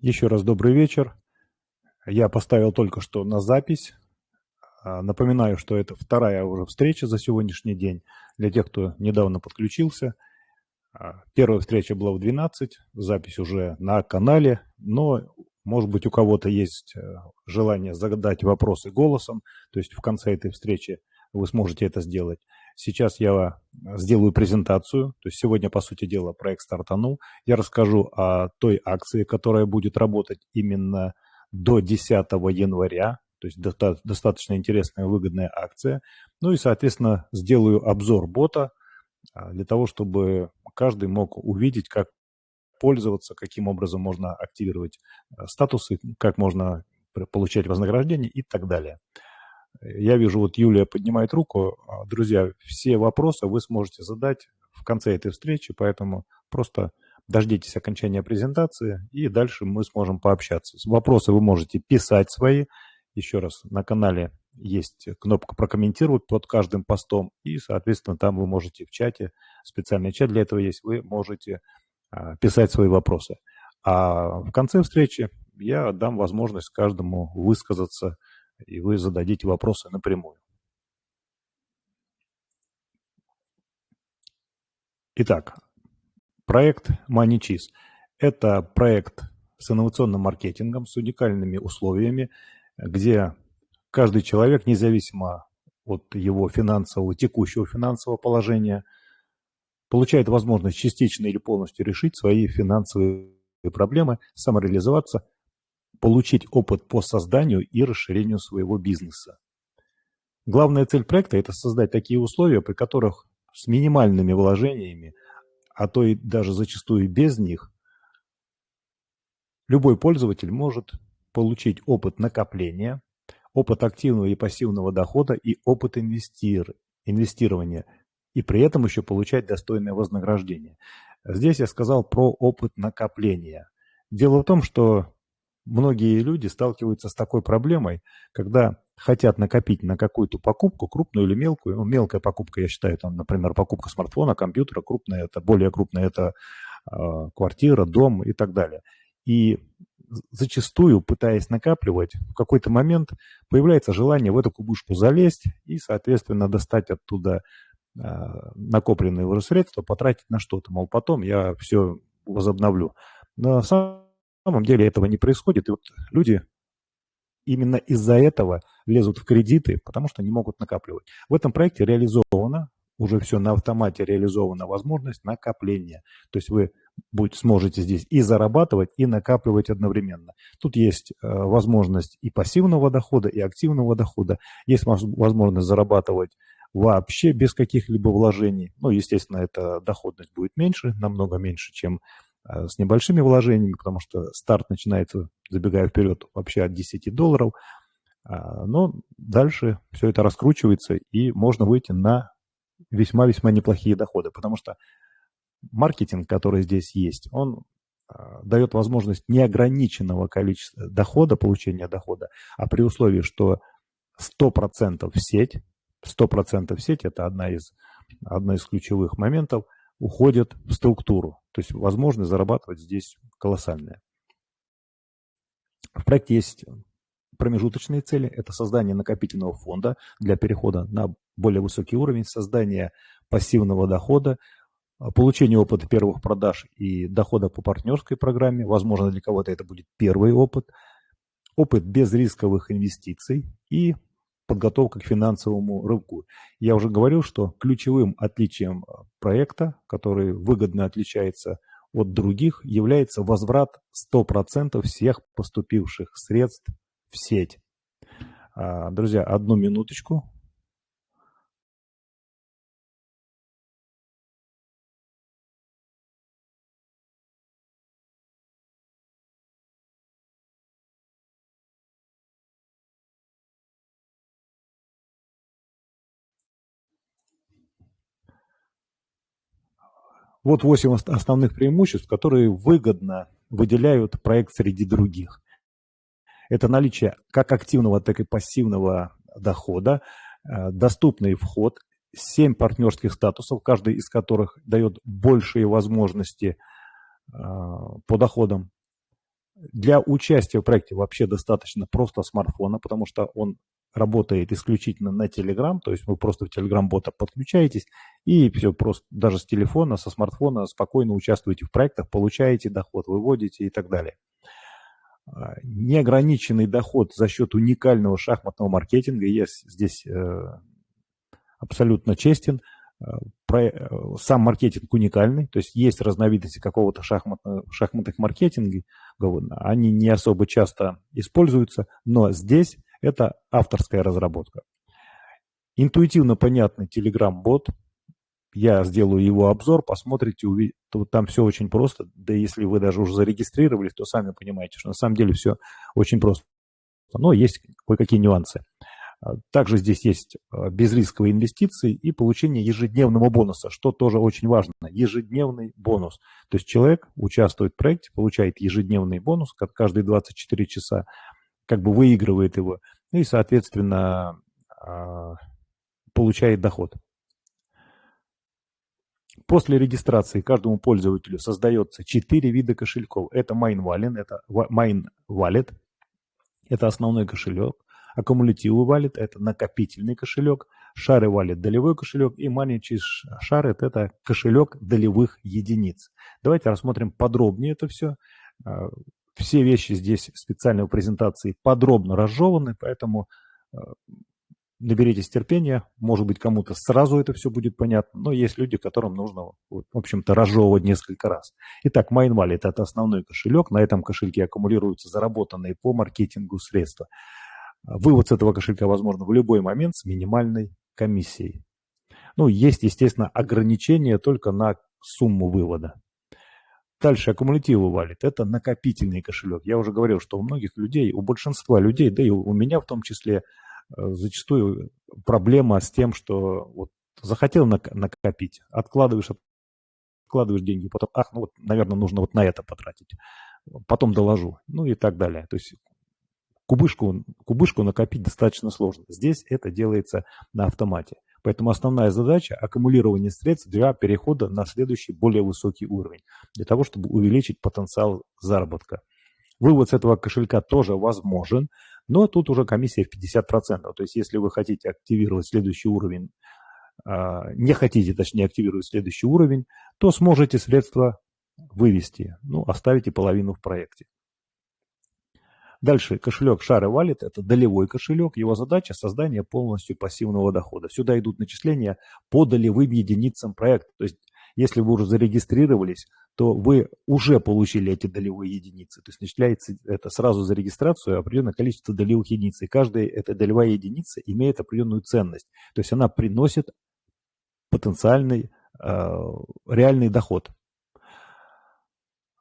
Еще раз добрый вечер. Я поставил только что на запись. А, напоминаю, что это вторая уже встреча за сегодняшний день для тех, кто недавно подключился. А, первая встреча была в 12, запись уже на канале, но, может быть, у кого-то есть э, желание задать вопросы голосом, то есть в конце этой встречи вы сможете это сделать. Сейчас я сделаю презентацию. То есть сегодня, по сути дела, проект стартанул. Я расскажу о той акции, которая будет работать именно до 10 января. То есть достаточно интересная выгодная акция. Ну и, соответственно, сделаю обзор бота а, для того, чтобы каждый мог увидеть, как пользоваться, каким образом можно активировать а, статусы, как можно получать вознаграждение и так далее. Я вижу, вот Юлия поднимает руку. А, друзья, все вопросы вы сможете задать в конце этой встречи, поэтому просто дождитесь окончания презентации, и дальше мы сможем пообщаться. Вопросы вы можете писать свои. Еще раз, на канале есть кнопка «Прокомментировать» под каждым постом, и, соответственно, там вы можете в чате, специальный чат для этого есть, вы можете а, писать свои вопросы. А в конце встречи я дам возможность каждому высказаться и вы зададите вопросы напрямую. Итак, проект MoneyCheese – это проект с инновационным маркетингом, с уникальными условиями, где каждый человек, независимо от его финансового, текущего финансового положения, получает возможность частично или полностью решить свои финансовые проблемы, самореализоваться получить опыт по созданию и расширению своего бизнеса. Главная цель проекта – это создать такие условия, при которых с минимальными вложениями, а то и даже зачастую без них, любой пользователь может получить опыт накопления, опыт активного и пассивного дохода и опыт инвестир, инвестирования, и при этом еще получать достойное вознаграждение. Здесь я сказал про опыт накопления. Дело в том, что многие люди сталкиваются с такой проблемой, когда хотят накопить на какую-то покупку, крупную или мелкую. Ну, мелкая покупка, я считаю, там, например, покупка смартфона, компьютера, крупная это, более крупная это э, квартира, дом и так далее. И зачастую, пытаясь накапливать, в какой-то момент появляется желание в эту кубышку залезть и, соответственно, достать оттуда э, накопленные уже средства, потратить на что-то. Мол, потом я все возобновлю. На самом самом деле этого не происходит. И вот люди именно из-за этого лезут в кредиты, потому что не могут накапливать. В этом проекте реализовано, уже все на автомате реализована возможность накопления. То есть вы будете, сможете здесь и зарабатывать, и накапливать одновременно. Тут есть э, возможность и пассивного дохода, и активного дохода. Есть возможность зарабатывать вообще без каких-либо вложений. Ну, естественно, эта доходность будет меньше, намного меньше, чем с небольшими вложениями, потому что старт начинается, забегая вперед, вообще от 10 долларов. А, но дальше все это раскручивается, и можно выйти на весьма-весьма неплохие доходы, потому что маркетинг, который здесь есть, он а, дает возможность неограниченного количества дохода, получения дохода, а при условии, что 100% в сеть, 100% в сеть – это одна из, одна из ключевых моментов – уходят в структуру. То есть возможность зарабатывать здесь колоссальная. В проекте есть промежуточные цели. Это создание накопительного фонда для перехода на более высокий уровень, создание пассивного дохода, получение опыта первых продаж и дохода по партнерской программе. Возможно, для кого-то это будет первый опыт. Опыт без рисковых инвестиций и подготовка к финансовому рывку. Я уже говорил, что ключевым отличием э, проекта, который выгодно отличается от других, является возврат 100% всех поступивших средств в сеть. А, друзья, одну минуточку. Вот восемь основных преимуществ, которые выгодно выделяют проект среди других. Это наличие как активного, так и пассивного дохода, э, доступный вход, 7 партнерских статусов, каждый из которых дает большие возможности э, по доходам, Для участия в проекте вообще достаточно просто смартфона, потому что он работает исключительно на Telegram, то есть вы просто в Telegram-бота подключаетесь и все, просто даже с телефона, со смартфона спокойно участвуете в проектах, получаете доход, выводите и так далее. А, неограниченный доход за счет уникального шахматного маркетинга, я здесь э, абсолютно честен, а, э, сам маркетинг уникальный, то есть есть разновидности какого-то шахматных, шахматных маркетинга, они не особо часто используются, но здесь это авторская разработка. Интуитивно понятный Telegram-бот. Я сделаю его обзор, посмотрите, увидите. Там все очень просто. Да если вы даже уже зарегистрировались, то сами понимаете, что на самом деле все очень просто. Но есть кое-какие нюансы. А, также здесь есть а, безрисковые инвестиции и получение ежедневного бонуса, что тоже очень важно. Ежедневный бонус. То есть человек участвует в проекте, получает ежедневный бонус каждые 24 часа как бы выигрывает его, ну и, соответственно, а, получает доход. После регистрации каждому пользователю создается 4 вида кошельков. Это Main Wallet, это Main Wallet, это основной кошелек. Аккумулятивный Wallet – это накопительный кошелек. Шары Wallet – долевой кошелек. И Manage Shared – это кошелек долевых единиц. Давайте рассмотрим подробнее это все. Все вещи здесь специально в презентации подробно разжеваны, поэтому э, наберитесь терпения. Может быть, кому-то сразу это все будет понятно, но есть люди, которым нужно, в общем-то, разжевывать несколько раз. Итак, MindWallet – это основной кошелек. На этом кошельке аккумулируются заработанные по маркетингу средства. Вывод с этого кошелька возможно в любой момент с минимальной комиссией. Ну, есть, естественно, ограничения только на сумму вывода. Дальше аккумулятивы валит. Это накопительный кошелек. Я уже говорил, что у многих людей, у большинства людей, да и у меня в том числе, э, зачастую проблема с тем, что вот захотел накопить, откладываешь, откладываешь деньги, потом, ах, ну вот, наверное, нужно вот на это потратить, потом доложу, ну и так далее. То есть кубышку, кубышку накопить достаточно сложно. Здесь это делается на автомате. Поэтому основная задача – аккумулирование средств для перехода на следующий более высокий уровень, для того, чтобы увеличить потенциал заработка. Вывод с этого кошелька тоже возможен, но тут уже комиссия в 50%. То есть если вы хотите активировать следующий уровень, а, не хотите, точнее, активировать следующий уровень, то сможете средства вывести, ну, оставите половину в проекте. Дальше кошелек Share Wallet – это долевой кошелек. Его задача – создание полностью пассивного дохода. Сюда идут начисления по долевым единицам проекта. То есть если вы уже зарегистрировались, то вы уже получили эти долевые единицы. То есть начисляется это сразу за регистрацию определенное количество долевых единиц. И каждая эта долевая единица имеет определенную ценность. То есть она приносит потенциальный э, реальный доход.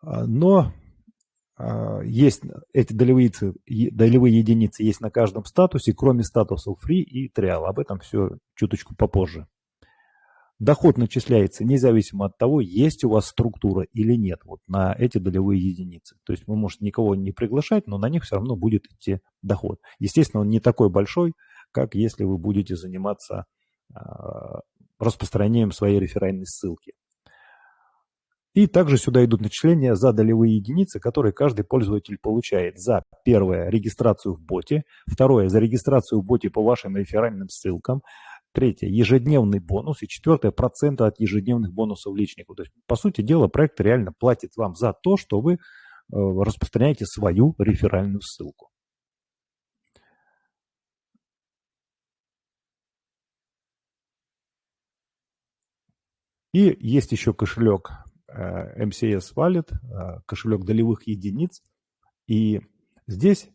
А, но есть эти долевые, долевые единицы есть на каждом статусе, кроме статусов free и trial. Об этом все чуточку попозже. Доход начисляется независимо от того, есть у вас структура или нет вот на эти долевые единицы. То есть вы можете никого не приглашать, но на них все равно будет идти доход. Естественно, он не такой большой, как если вы будете заниматься а, распространением своей реферальной ссылки. И также сюда идут начисления за долевые единицы, которые каждый пользователь получает. За первое – регистрацию в боте, второе – за регистрацию в боте по вашим реферальным ссылкам, третье – ежедневный бонус и четвертое – проценты от ежедневных бонусов личнику. То есть, по сути дела, проект реально платит вам за то, что вы э, распространяете свою реферальную ссылку. И есть еще кошелек MCS Wallet, э, кошелек долевых единиц. И здесь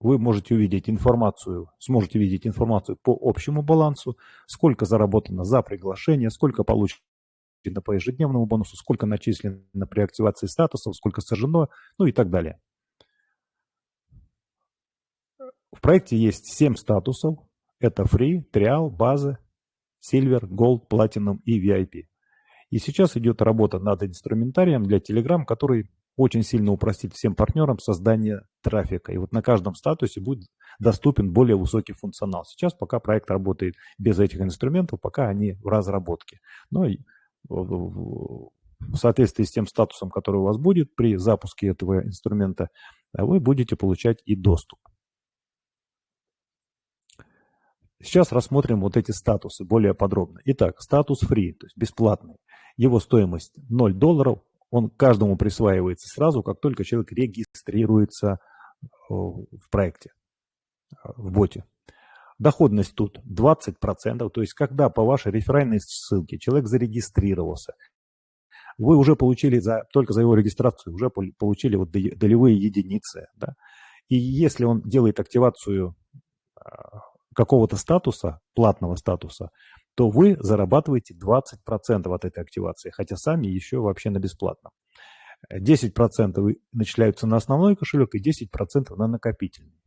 вы можете увидеть информацию, сможете видеть информацию по общему балансу, сколько заработано за приглашение, сколько получено по ежедневному бонусу, сколько начислено при активации статусов, сколько сожжено, ну и так далее. В проекте есть 7 статусов. Это Free, Trial, База, Silver, Gold, Platinum и VIP. И сейчас идет работа над инструментарием для Telegram, который очень сильно упростит всем партнерам создание трафика. И вот на каждом статусе будет доступен более высокий функционал. Сейчас пока проект работает без этих инструментов, пока они в разработке. Но в соответствии с тем статусом, который у вас будет при запуске этого инструмента, вы будете получать и доступ. Сейчас рассмотрим вот эти статусы более подробно. Итак, статус free, то есть бесплатный. Его стоимость 0 долларов. Он каждому присваивается сразу, как только человек регистрируется э, в проекте, э, в боте. Доходность тут 20%, то есть когда по вашей реферальной ссылке человек зарегистрировался, вы уже получили за, только за его регистрацию, уже получили вот долевые единицы. Да? И если он делает активацию э, какого-то статуса, платного статуса, то вы зарабатываете 20% от этой активации, хотя сами еще вообще на бесплатном. 10% начисляются на основной кошелек и 10% на накопительный.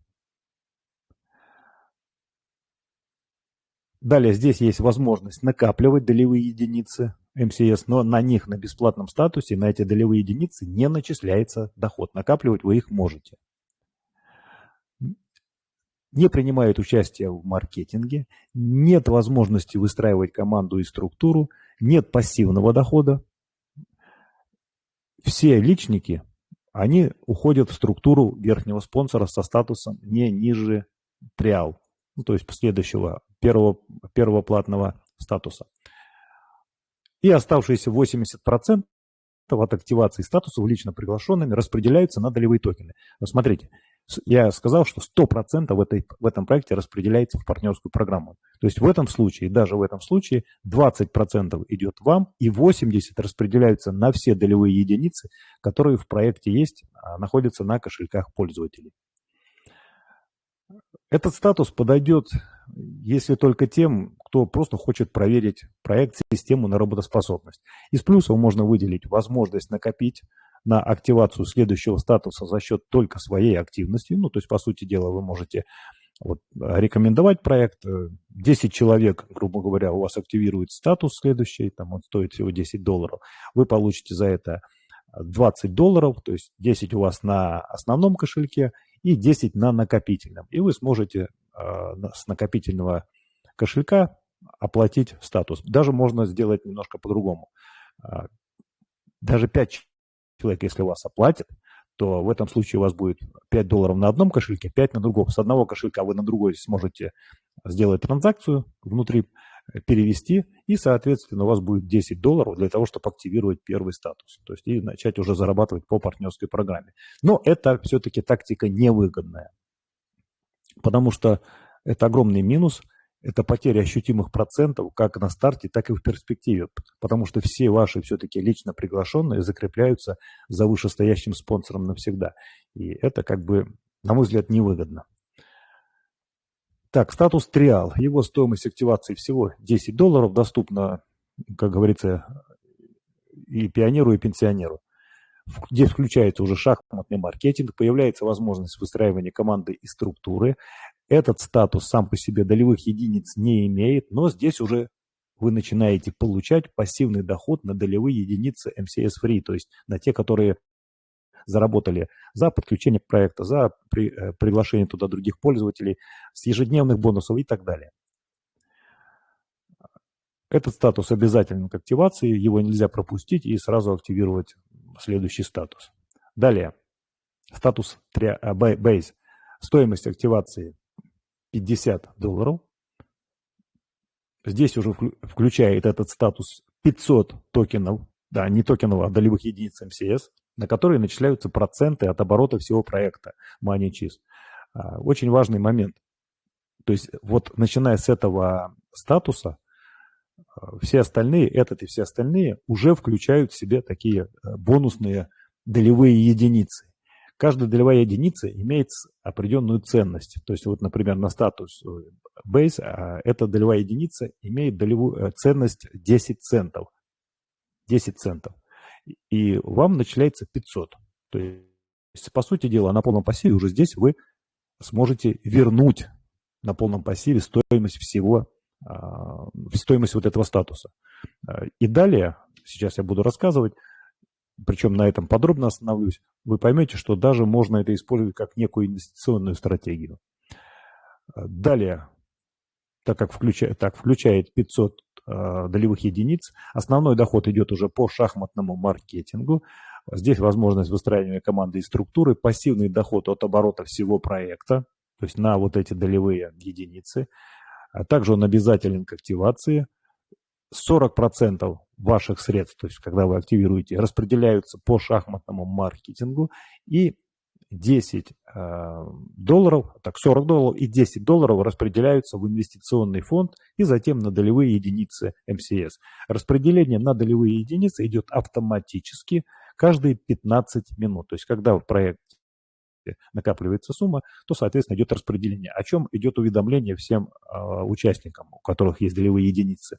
Далее здесь есть возможность накапливать долевые единицы МСС, но на них на бесплатном статусе, на эти долевые единицы не начисляется доход. Накапливать вы их можете не принимают участие в маркетинге, нет возможности выстраивать команду и структуру, нет пассивного дохода. Все личники, они уходят в структуру верхнего спонсора со статусом не ниже триал, ну, то есть следующего, первого, первого платного статуса. И оставшиеся 80% от активации статусов лично приглашенными распределяются на долевые токены. Смотрите, я сказал, что 100% в, этой, в этом проекте распределяется в партнерскую программу. То есть в этом случае, даже в этом случае, 20% идет вам и 80% распределяются на все долевые единицы, которые в проекте есть, а находятся на кошельках пользователей. Этот статус подойдет, если только тем, кто просто хочет проверить проект, систему на работоспособность. Из плюсов можно выделить возможность накопить на активацию следующего статуса за счет только своей активности. Ну, то есть, по сути дела, вы можете вот, рекомендовать проект. 10 человек, грубо говоря, у вас активирует статус следующий, там он стоит всего 10 долларов. Вы получите за это 20 долларов, то есть 10 у вас на основном кошельке и 10 на накопительном. И вы сможете э, с накопительного кошелька оплатить статус. Даже можно сделать немножко по-другому. А, даже 5 человек, если вас оплатит, то в этом случае у вас будет 5 долларов на одном кошельке, 5 на другом. С одного кошелька вы на другой сможете сделать транзакцию внутри, э, перевести, и, соответственно, у вас будет 10 долларов для того, чтобы активировать первый статус. То есть и начать уже зарабатывать по партнерской программе. Но это все-таки тактика невыгодная, потому что это огромный минус – это потеря ощутимых процентов как на старте, так и в перспективе, потому что все ваши все-таки лично приглашенные закрепляются за вышестоящим спонсором навсегда. И это как бы, на мой взгляд, невыгодно. Так, статус триал. Его стоимость активации всего 10 долларов, доступна, как говорится, и пионеру, и пенсионеру. Здесь включается уже шахматный маркетинг, появляется возможность выстраивания команды и структуры. Этот статус сам по себе долевых единиц не имеет, но здесь уже вы начинаете получать пассивный доход на долевые единицы MCS Free, то есть на те, которые заработали за подключение к проекту, за при, э, приглашение туда других пользователей, с ежедневных бонусов и так далее. Этот статус обязателен к активации, его нельзя пропустить и сразу активировать следующий статус. Далее, статус э, Base. Стоимость активации 50 долларов. Здесь уже включает этот статус 500 токенов, да, не токенов, а долевых единиц МСС, на которые начисляются проценты от оборота всего проекта MoneyCheese. А, очень важный момент. То есть вот начиная с этого статуса, все остальные, этот и все остальные уже включают в себе такие э, бонусные долевые единицы. Каждая долевая единица имеет определенную ценность. То есть, вот, например, на статус э, base а, эта долевая единица имеет долевую э, ценность 10 центов. 10 центов. И вам начисляется 500. То есть, по сути дела, на полном пассиве уже здесь вы сможете вернуть на полном пассиве стоимость всего, стоимость вот этого статуса. А, и далее, сейчас я буду рассказывать, причем на этом подробно остановлюсь, вы поймете, что даже можно это использовать как некую инвестиционную стратегию. Далее, так как включает, так, включает 500 э, долевых единиц. Основной доход идет уже по шахматному маркетингу. Здесь возможность выстраивания команды и структуры, пассивный доход от оборота всего проекта, то есть на вот эти долевые единицы. А также он обязателен к активации. 40% ваших средств, то есть когда вы активируете, распределяются по шахматному маркетингу. И 10 э, долларов, так 40 долларов и 10 долларов распределяются в инвестиционный фонд и затем на долевые единицы МСС. Распределение на долевые единицы идет автоматически каждые 15 минут. То есть когда в проекте накапливается сумма, то, соответственно, идет распределение, о чем идет уведомление всем э, участникам, у которых есть долевые единицы.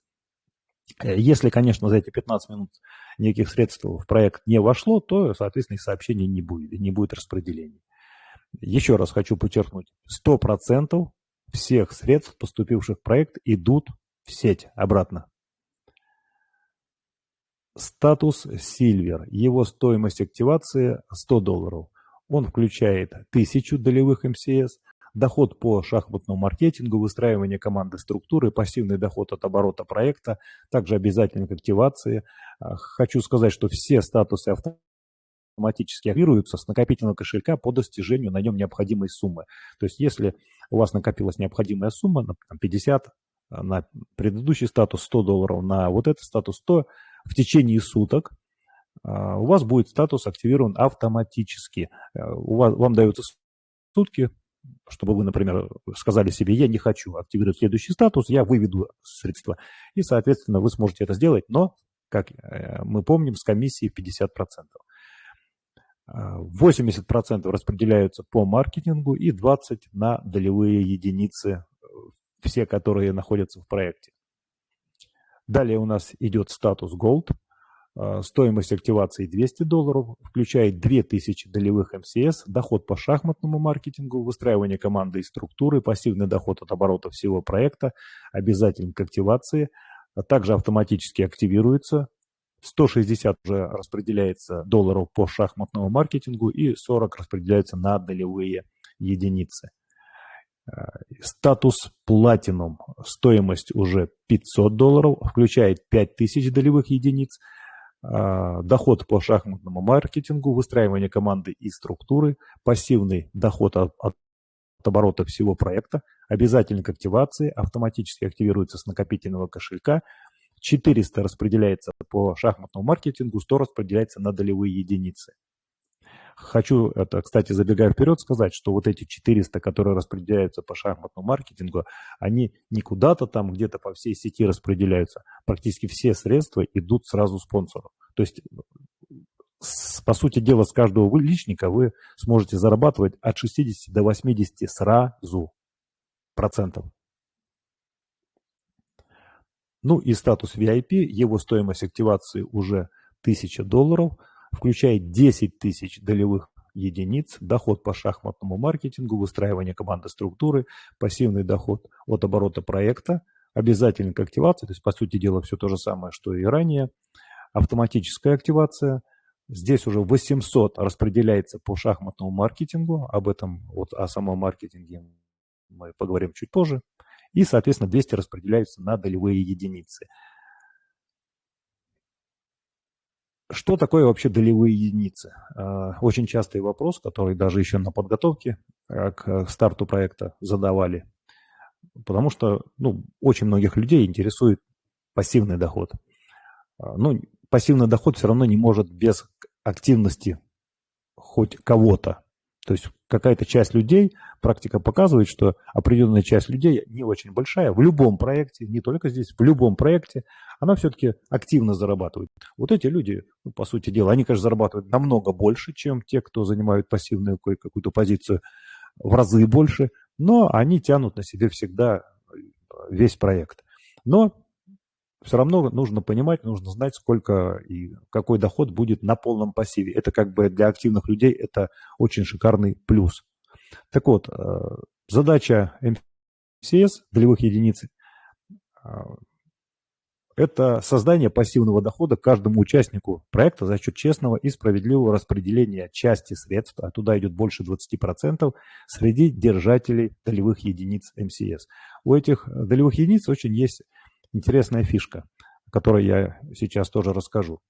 Э, если, конечно, за эти 15 минут никаких средств в проект не вошло, то, соответственно, и сообщений не будет, и не будет распределения. Еще раз хочу подчеркнуть, 100% всех средств, поступивших в проект, идут в сеть обратно. Статус Silver. Его стоимость активации 100 долларов. Он включает 1000 долевых МСС, доход по шахматному маркетингу, выстраивание команды структуры, пассивный доход от оборота проекта, также обязательно к активации. А, хочу сказать, что все статусы автоматически активируются с накопительного кошелька по достижению на нем необходимой суммы. То есть если у вас накопилась необходимая сумма, например, 50, а, на предыдущий статус 100 долларов, на вот этот статус 100, в течение суток у вас будет статус активирован автоматически. У вас, вам даются сутки чтобы вы, например, сказали себе, я не хочу активировать следующий статус, я выведу средства. И, соответственно, вы сможете это сделать, но, как э, мы помним, с комиссией 50%. 80% распределяются по маркетингу и 20% на долевые единицы, все, которые находятся в проекте. Далее у нас идет статус Gold – а, стоимость активации 200 долларов, включает 2000 долевых МСС, доход по шахматному маркетингу, выстраивание команды и структуры, пассивный доход от оборота всего проекта, обязательно к активации, а также автоматически активируется. 160 уже распределяется долларов по шахматному маркетингу и 40 распределяются на долевые единицы. А, статус Platinum, стоимость уже 500 долларов, включает 5000 долевых единиц, а, доход по шахматному маркетингу, выстраивание команды и структуры, пассивный доход от, от оборота всего проекта, обязательно к активации, автоматически активируется с накопительного кошелька, 400 распределяется по шахматному маркетингу, 100 распределяется на долевые единицы. Хочу, это, кстати, забегая вперед, сказать, что вот эти 400, которые распределяются по шахматному маркетингу, они не куда-то там где-то по всей сети распределяются. Практически все средства идут сразу спонсору. То есть, по сути дела, с каждого личника вы сможете зарабатывать от 60 до 80 сразу процентов. Ну и статус VIP, его стоимость активации уже 1000 долларов – включает 10 тысяч долевых единиц, доход по шахматному маркетингу, выстраивание команды структуры, пассивный доход от оборота проекта, обязательно к активации, то есть, по сути дела, все то же самое, что и ранее, автоматическая активация, здесь уже 800 распределяется по шахматному маркетингу, об этом, вот о самом маркетинге мы поговорим чуть позже, и, соответственно, 200 распределяются на долевые единицы. Что такое вообще долевые единицы? А, очень частый вопрос, который даже еще на подготовке а, к старту проекта задавали. Потому что ну, очень многих людей интересует пассивный доход. А, ну, пассивный доход все равно не может без активности хоть кого-то. То есть какая-то часть людей, практика показывает, что определенная часть людей, не очень большая, в любом проекте, не только здесь, в любом проекте, она все-таки активно зарабатывает. Вот эти люди, ну, по сути дела, они, конечно, зарабатывают намного больше, чем те, кто занимают пассивную какую-то позицию, в разы больше, но они тянут на себе всегда весь проект. Но все равно нужно понимать, нужно знать, сколько и какой доход будет на полном пассиве. Это как бы для активных людей это очень шикарный плюс. Так вот, э, задача МСС, долевых единиц, э, это создание пассивного дохода каждому участнику проекта за счет честного и справедливого распределения части средств, а туда идет больше 20%, среди держателей долевых единиц МСС. У этих долевых единиц очень есть интересная фишка, о которой я сейчас тоже расскажу.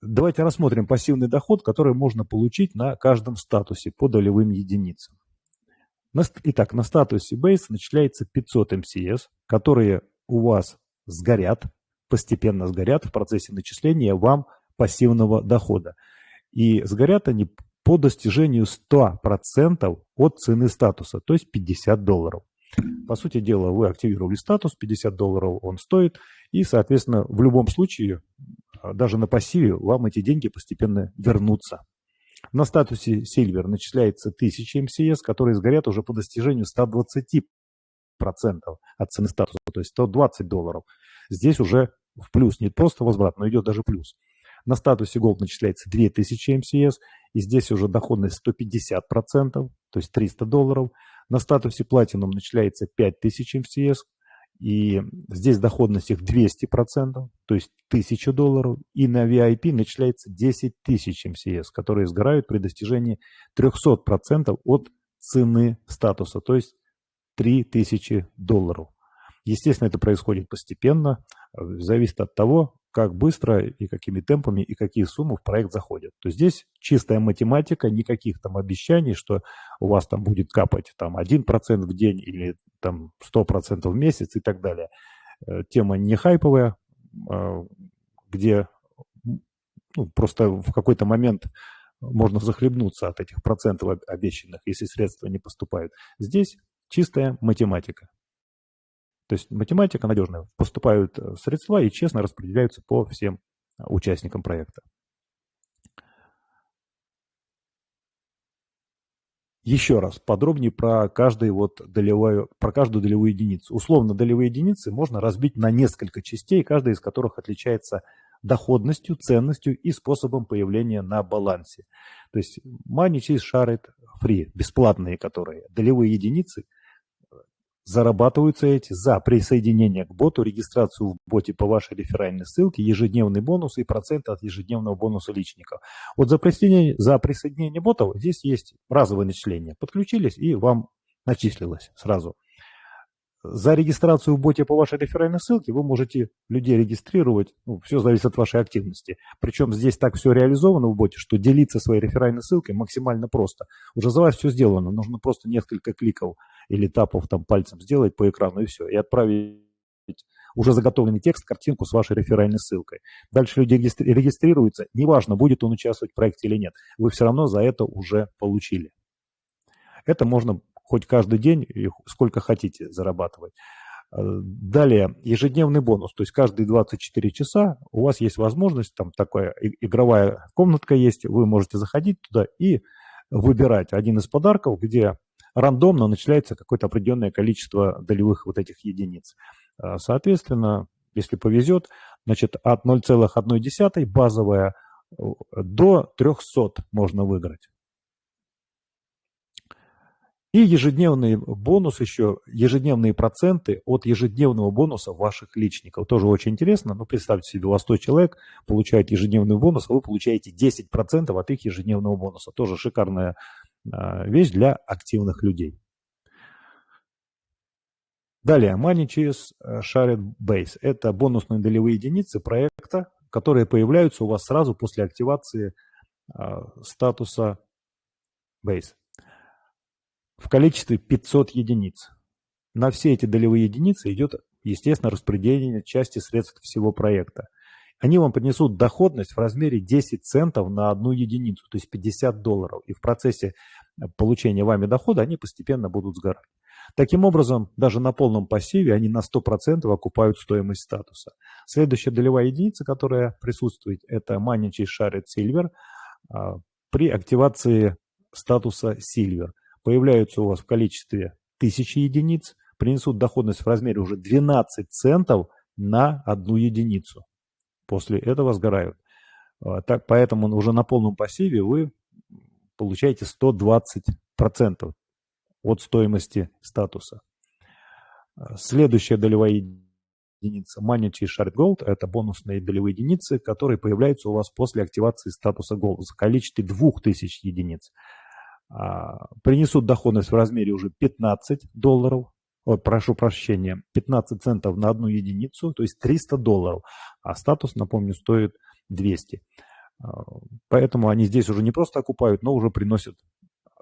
Давайте рассмотрим пассивный доход, который можно получить на каждом статусе по долевым единицам. Итак, на статусе Base начисляется 500 МСС, которые у вас сгорят, постепенно сгорят в процессе начисления вам пассивного дохода. И сгорят они по достижению 100% от цены статуса, то есть 50 долларов. По сути дела, вы активировали статус, 50 долларов он стоит, и, соответственно, в любом случае а, даже на пассиве вам эти деньги постепенно вернутся. На статусе Silver начисляется 1000 МСС, которые сгорят уже по достижению 120% от цены статуса, то есть 120 долларов. Здесь уже в плюс, не просто возврат, но идет даже плюс. На статусе Gold начисляется 2000 МСС, и здесь уже доходность 150%, то есть 300 долларов. На статусе Platinum начисляется 5000 МСС, и здесь доходность их 200%, то есть 1000 долларов. И на VIP начисляется 10 тысяч МСС, которые сгорают при достижении 300% от цены статуса, то есть 3000 долларов. Естественно, это происходит постепенно, зависит от того, как быстро и какими темпами и какие суммы в проект заходят. То есть здесь чистая математика, никаких там обещаний, что у вас там будет капать там 1% в день или там 100% в месяц и так далее. Э, тема не хайповая, а, где ну, просто в какой-то момент можно захлебнуться от этих процентов обещанных, если средства не поступают. Здесь чистая математика. То есть математика надежная. Поступают э, средства и честно распределяются по всем э, участникам проекта. Еще раз, подробнее про, каждый вот долевую, про каждую долевую единицу. Условно, долевые единицы можно разбить на несколько частей, каждая из которых отличается доходностью, ценностью и способом появления на балансе. То есть Money Chase Shared Free, бесплатные которые, долевые единицы – Зарабатываются эти за присоединение к боту, регистрацию в боте по вашей реферальной ссылке, ежедневный бонус и проценты от ежедневного бонуса личников. Вот за присоединение, за присоединение ботов здесь есть разовое начисление. Подключились и вам начислилось сразу. За регистрацию в боте по вашей реферальной ссылке вы можете людей регистрировать, ну, все зависит от вашей активности. Причем здесь так все реализовано в боте, что делиться своей реферальной ссылкой максимально просто. Уже за вас все сделано, нужно просто несколько кликов или тапов там пальцем сделать по экрану и все, и отправить уже заготовленный текст, картинку с вашей реферальной ссылкой. Дальше люди регистрируются, неважно, будет он участвовать в проекте или нет, вы все равно за это уже получили. Это можно хоть каждый день и сколько хотите зарабатывать. Э, далее, ежедневный бонус, то есть каждые 24 часа у вас есть возможность, там такая игровая комнатка есть, вы можете заходить туда и выбирать один из подарков, где рандомно начисляется какое-то определенное количество долевых вот этих единиц. Э, соответственно, если повезет, значит от 0,1 базовая э, до 300 можно выиграть. И ежедневный бонус еще, ежедневные проценты от ежедневного бонуса ваших личников. Тоже очень интересно. Ну, представьте себе, у вас 100 человек получает ежедневный бонус, а вы получаете 10% от их ежедневного бонуса. Тоже шикарная а, вещь для активных людей. Далее, Money через э, Shared Base. Это бонусные долевые единицы проекта, которые появляются у вас сразу после активации а, статуса Base в количестве 500 единиц. На все эти долевые единицы идет, естественно, распределение части средств всего проекта. Они вам принесут доходность в размере 10 центов на одну единицу, то есть 50 долларов. И в процессе получения вами дохода они постепенно будут сгорать. Таким образом, даже на полном пассиве они на 100% окупают стоимость статуса. Следующая долевая единица, которая присутствует, это Money Shared Silver а, при активации статуса Silver появляются у вас в количестве 1000 единиц, принесут доходность в размере уже 12 центов на одну единицу. После этого сгорают. А, так, поэтому уже на полном пассиве вы получаете 120% от стоимости статуса. А, следующая долевая единица Money Shard Gold – это бонусные долевые единицы, которые появляются у вас после активации статуса Gold в количестве 2000 единиц. А, принесут доходность в размере уже 15 долларов о, прошу прощения, 15 центов на одну единицу, то есть 300 долларов, а статус, напомню, стоит 200. А, поэтому они здесь уже не просто окупают, но уже приносят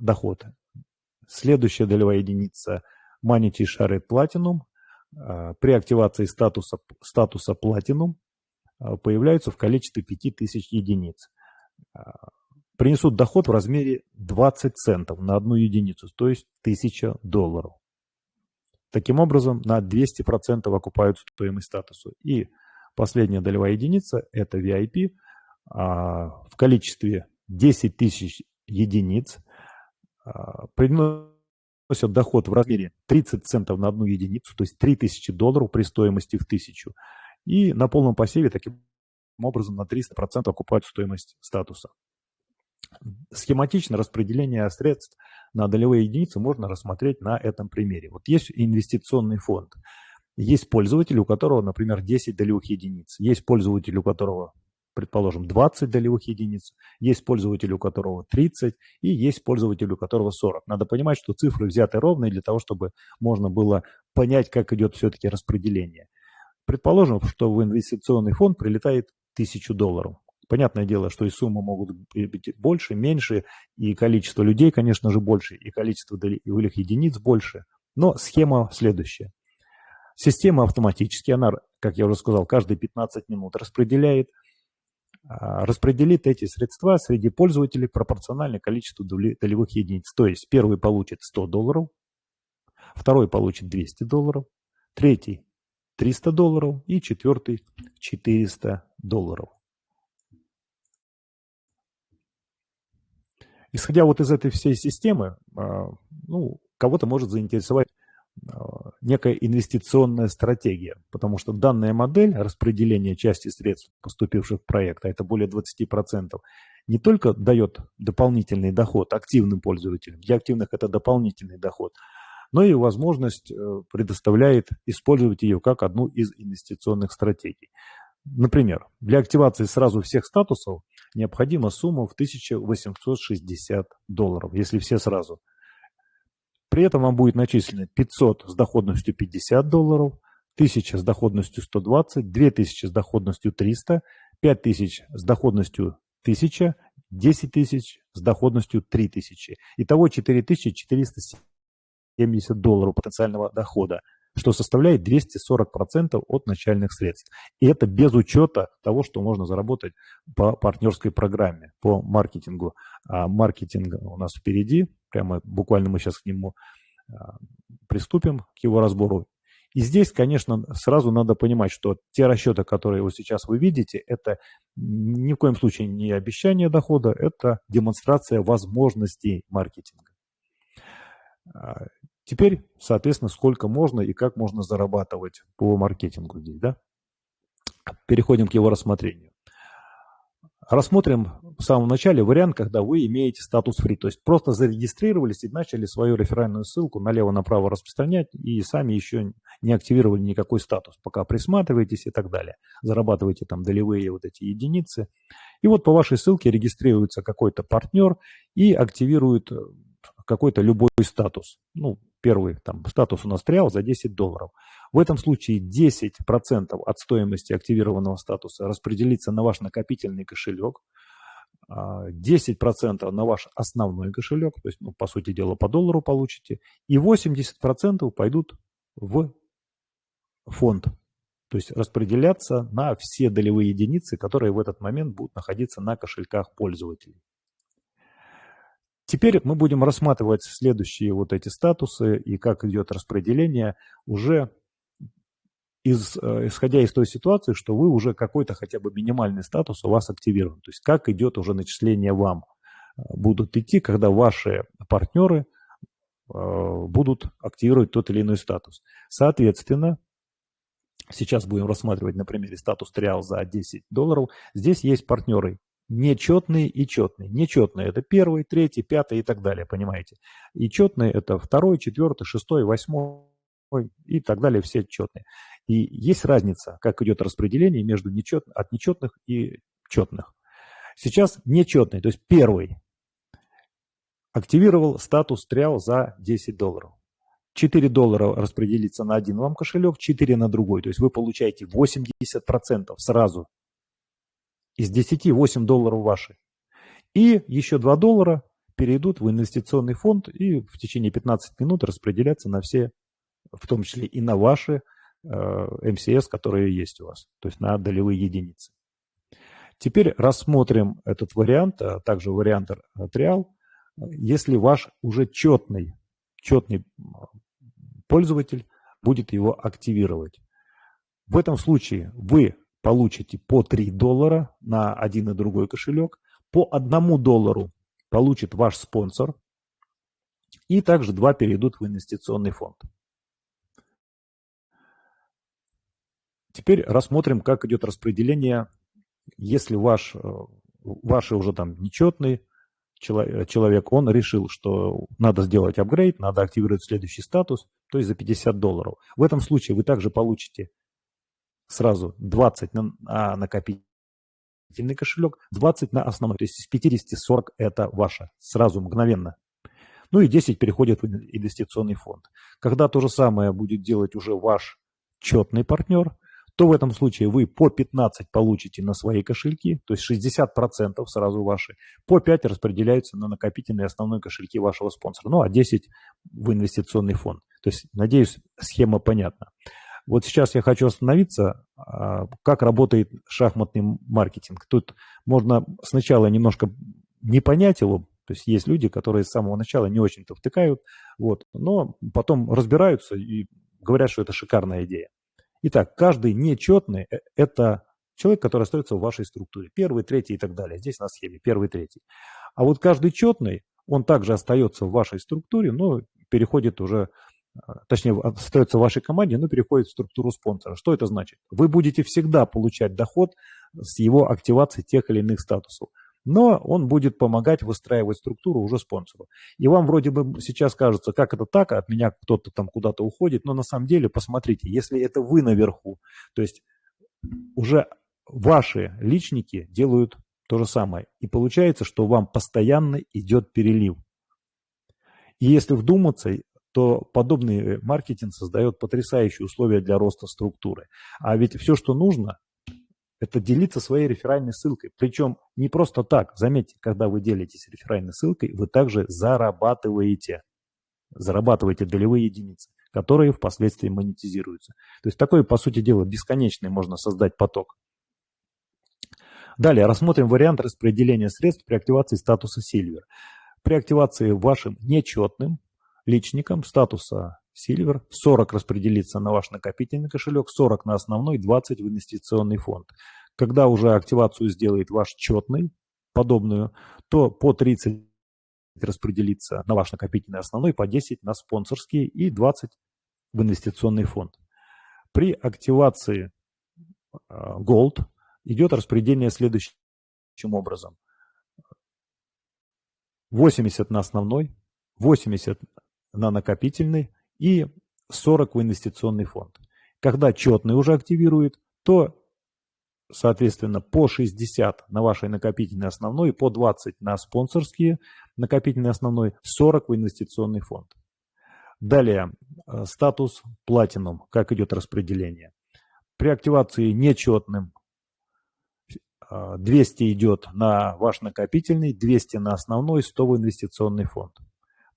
доход. Следующая долевая единица Manity Share Platinum. А, при активации статуса, статуса Platinum появляются в количестве 5000 единиц. Принесут доход в размере 20 центов на одну единицу, то есть 1000 долларов. Таким образом, на 200% окупают стоимость статуса. И последняя долевая единица – это VIP а, в количестве 10 тысяч единиц а, приносят доход в размере 30 центов на одну единицу, то есть 3000 долларов при стоимости в 1000. И на полном посеве таким образом на 300% окупают стоимость статуса. Схематично распределение средств на долевые единицы можно рассмотреть на этом примере. Вот есть инвестиционный фонд. Есть пользователь, у которого, например, 10 долевых единиц. Есть пользователь, у которого, предположим, 20 долевых единиц. Есть пользователь, у которого 30. И есть пользователь, у которого 40. Надо понимать, что цифры взяты ровные для того, чтобы можно было понять, как идет все-таки распределение. Предположим, что в инвестиционный фонд прилетает 1000 долларов. Понятное дело, что и суммы могут быть больше, меньше, и количество людей, конечно же, больше, и количество долевых единиц больше. Но схема следующая. Система автоматически, она, как я уже сказал, каждые 15 минут распределяет, а, распределит эти средства среди пользователей пропорционально количеству долевых единиц. То есть первый получит 100 долларов, второй получит 200 долларов, третий 300 долларов и четвертый 400 долларов. Исходя вот из этой всей системы, а, ну, кого-то может заинтересовать а, некая инвестиционная стратегия, потому что данная модель распределения части средств, поступивших в проект, а это более 20%, не только дает дополнительный доход активным пользователям, для активных это дополнительный доход, но и возможность э, предоставляет использовать ее как одну из инвестиционных стратегий. Например, для активации сразу всех статусов необходима сумма в 1860 долларов, если все сразу. При этом вам будет начислено 500 с доходностью 50 долларов, 1000 с доходностью 120, 2000 с доходностью 300, 5000 с доходностью 1000, 10 тысяч с доходностью 3000. Итого 4470 долларов потенциального дохода что составляет 240% от начальных средств. И это без учета того, что можно заработать по партнерской программе, по маркетингу. А маркетинг у нас впереди, прямо буквально мы сейчас к нему а, приступим, к его разбору. И здесь, конечно, сразу надо понимать, что те расчеты, которые вот сейчас вы видите, это ни в коем случае не обещание дохода, это демонстрация возможностей маркетинга. Теперь, соответственно, сколько можно и как можно зарабатывать по маркетингу здесь, да? Переходим к его рассмотрению. Рассмотрим в самом начале вариант, когда вы имеете статус free, то есть просто зарегистрировались и начали свою реферальную ссылку налево-направо распространять и сами еще не активировали никакой статус, пока присматриваетесь и так далее. Зарабатываете там долевые вот эти единицы. И вот по вашей ссылке регистрируется какой-то партнер и активирует какой-то любой статус. Ну, первый там статус у нас триал за 10 долларов. В этом случае 10% от стоимости активированного статуса распределится на ваш накопительный кошелек, 10% а, на ваш основной кошелек, то есть, ну, по сути дела, по доллару получите, и 80% пойдут в фонд, то есть распределяться на все долевые единицы, которые в этот момент будут находиться на кошельках пользователей. Теперь мы будем рассматривать следующие вот эти статусы и как идет распределение уже из, э, исходя из той ситуации, что вы уже какой-то хотя бы минимальный статус у вас активирован. То есть как идет уже начисление вам э, будут идти, когда ваши партнеры э, будут активировать тот или иной статус. Соответственно, сейчас будем рассматривать на примере статус триал за 10 долларов. Здесь есть партнеры нечетные и четные. Нечетные – это первый, третий, пятый и так далее, понимаете. И четные – это второй, четвертый, шестой, восьмой и так далее, все четные. И есть разница, как идет распределение между нечет, от нечетных и четных. Сейчас нечетный, то есть первый, активировал статус триал за 10 долларов. 4 доллара распределится на один вам кошелек, 4 на другой. То есть вы получаете 80% сразу. Из 10 8 долларов ваши. И еще 2 доллара перейдут в инвестиционный фонд и в течение 15 минут распределятся на все, в том числе и на ваши э, МСС, которые есть у вас, то есть на долевые единицы. Теперь рассмотрим этот вариант, а также вариант триал, если ваш уже четный, четный пользователь будет его активировать. В этом случае вы получите по 3 доллара на один и другой кошелек, по 1 доллару получит ваш спонсор, и также два перейдут в инвестиционный фонд. Теперь рассмотрим, как идет распределение, если ваш, э, ваши уже там нечетный человек, он решил, что надо сделать апгрейд, надо активировать следующий статус, то есть за 50 долларов. В этом случае вы также получите сразу 20 на, на накопительный кошелек, 20 на основной. То есть из 50 40 это ваше, сразу, мгновенно. Ну и 10 переходит в инвестиционный фонд. Когда то же самое будет делать уже ваш четный партнер, то в этом случае вы по 15 получите на свои кошельки, то есть 60% сразу ваши, по 5 распределяются на накопительные основные кошельки вашего спонсора, ну а 10 в инвестиционный фонд. То есть, надеюсь, схема понятна. Вот сейчас я хочу остановиться, а, как работает шахматный маркетинг. Тут можно сначала немножко не понять его, то есть есть люди, которые с самого начала не очень-то втыкают, вот, но потом разбираются и говорят, что это шикарная идея. Итак, каждый нечетный э, – это человек, который остается в вашей структуре. Первый, третий и так далее. Здесь на схеме первый, третий. А вот каждый четный, он также остается в вашей структуре, но переходит уже, точнее, остается в вашей команде, но переходит в структуру спонсора. Что это значит? Вы будете всегда получать доход с его активации тех или иных статусов но он будет помогать выстраивать структуру уже спонсору. И вам вроде бы сейчас кажется, как это так, от меня кто-то там куда-то уходит, но на самом деле, посмотрите, если это вы наверху, то есть уже ваши личники делают то же самое. И получается, что вам постоянно идет перелив. И если вдуматься, то подобный маркетинг создает потрясающие условия для роста структуры. А ведь все, что нужно, это делиться своей реферальной ссылкой. Причем не просто так. Заметьте, когда вы делитесь реферальной ссылкой, вы также зарабатываете. Зарабатываете долевые единицы, которые впоследствии монетизируются. То есть такой, по сути дела, бесконечный можно создать поток. Далее рассмотрим вариант распределения средств при активации статуса Silver. При активации вашим нечетным личником статуса Silver, 40 распределится на ваш накопительный кошелек, 40 на основной, 20 в инвестиционный фонд. Когда уже активацию сделает ваш четный, подобную, то по 30 распределится на ваш накопительный основной, по 10 на спонсорские и 20 в инвестиционный фонд. При активации а, Gold идет распределение следующим образом. 80 на основной, 80 на накопительный, и 40 в инвестиционный фонд. Когда четный уже активирует, то, соответственно, по 60 на вашей накопительной основной, по 20 на спонсорские накопительный основной, 40 в инвестиционный фонд. Далее, э, статус Platinum, как идет распределение. При активации нечетным 200 э, идет на ваш накопительный, 200 на основной, 100 в инвестиционный фонд.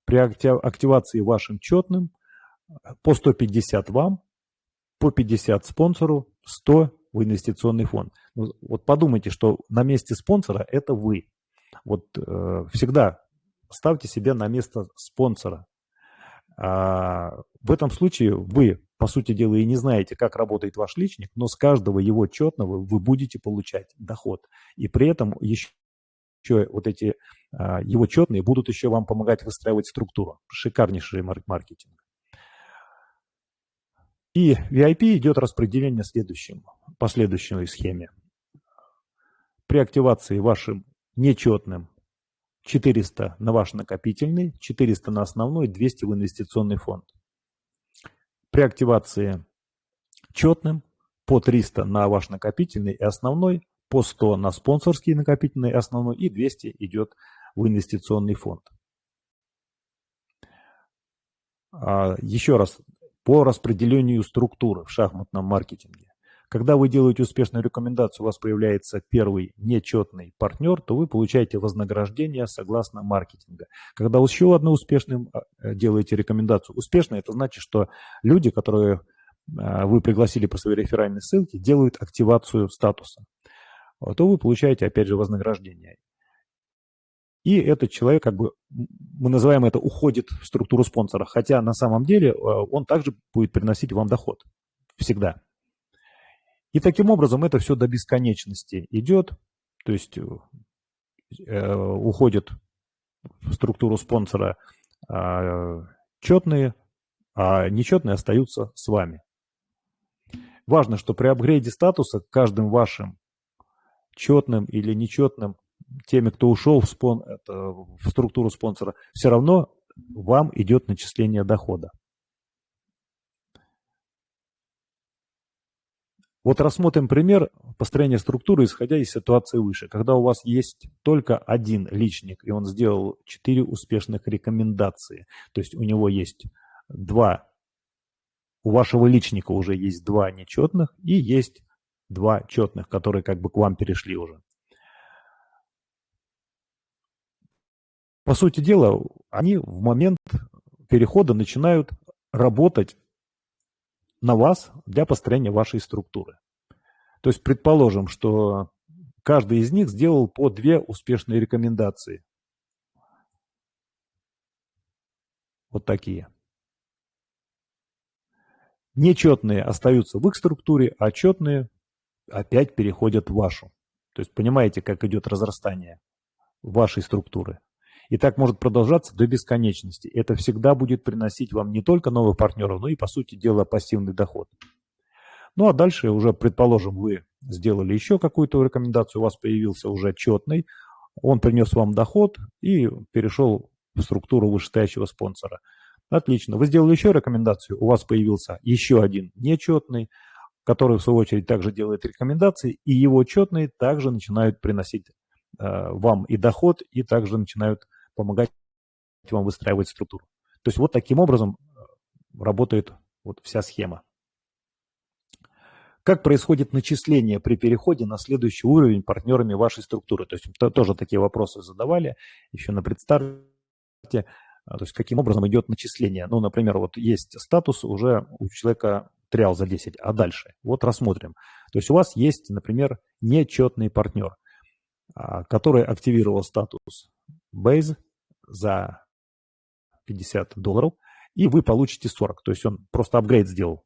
При активации вашим четным – по 150 вам, по 50 спонсору, 100 в инвестиционный фонд. Ну, вот подумайте, что на месте спонсора это вы. Вот э, всегда ставьте себя на место спонсора. А, в этом случае вы, по сути дела, и не знаете, как работает ваш личник, но с каждого его четного вы будете получать доход. И при этом еще, еще вот эти а, его четные будут еще вам помогать выстраивать структуру. Шикарнейший маркетинг. И VIP идет распределение следующим, по следующей схеме. При активации вашим нечетным 400 на ваш накопительный, 400 на основной, 200 в инвестиционный фонд. При активации четным по 300 на ваш накопительный и основной, по 100 на спонсорский накопительный основной и 200 идет в инвестиционный фонд. А, еще раз, по распределению структуры в шахматном маркетинге. Когда вы делаете успешную рекомендацию, у вас появляется первый нечетный партнер, то вы получаете вознаграждение согласно маркетинга. Когда еще одну успешную э, делаете рекомендацию, успешно это значит, что люди, которые э, вы пригласили по своей реферальной ссылке, делают активацию статуса, то вы получаете опять же вознаграждение. И этот человек, как бы, мы называем это, уходит в структуру спонсора. Хотя на самом деле э, он также будет приносить вам доход. Всегда. И таким образом это все до бесконечности идет. То есть э, уходит в структуру спонсора э, четные, а нечетные остаются с вами. Важно, что при апгрейде статуса каждым вашим четным или нечетным теми, кто ушел в, спон, это, в структуру спонсора, все равно вам идет начисление дохода. Вот рассмотрим пример построения структуры, исходя из ситуации выше. Когда у вас есть только один личник, и он сделал 4 успешных рекомендации, то есть у него есть два, у вашего личника уже есть два нечетных и есть два четных, которые как бы к вам перешли уже. По сути дела, они в момент перехода начинают работать на вас для построения вашей структуры. То есть предположим, что каждый из них сделал по две успешные рекомендации. Вот такие. Нечетные остаются в их структуре, а четные опять переходят в вашу. То есть понимаете, как идет разрастание вашей структуры. И так может продолжаться до бесконечности. Это всегда будет приносить вам не только новых партнеров, но и, по сути дела, пассивный доход. Ну а дальше уже, предположим, вы сделали еще какую-то рекомендацию, у вас появился уже четный, он принес вам доход и перешел в структуру вышестоящего спонсора. Отлично. Вы сделали еще рекомендацию, у вас появился еще один нечетный, который в свою очередь также делает рекомендации, и его четные также начинают приносить э, вам и доход, и также начинают помогать вам выстраивать структуру. То есть вот таким образом э, работает вот вся схема. Как происходит начисление при переходе на следующий уровень партнерами вашей структуры? То есть то, тоже такие вопросы задавали еще на предстарте. А, то есть каким образом идет начисление? Ну, например, вот есть статус уже у человека триал за 10, а дальше? Вот рассмотрим. То есть у вас есть, например, нечетный партнер, а, который активировал статус Base за 50 долларов, и вы получите 40. То есть он просто апгрейд сделал